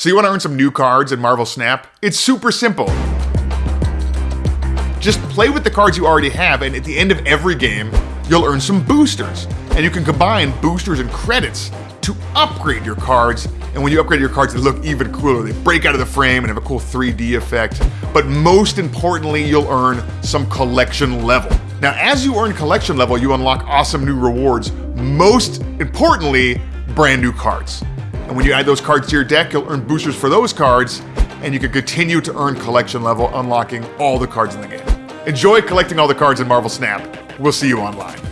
So you want to earn some new cards in Marvel Snap? It's super simple. Just play with the cards you already have, and at the end of every game, you'll earn some boosters. And you can combine boosters and credits to upgrade your cards. And when you upgrade your cards, they look even cooler. They break out of the frame and have a cool 3D effect. But most importantly, you'll earn some collection level. Now, as you earn collection level, you unlock awesome new rewards. Most importantly, brand new cards. And when you add those cards to your deck, you'll earn boosters for those cards, and you can continue to earn collection level, unlocking all the cards in the game. Enjoy collecting all the cards in Marvel Snap. We'll see you online.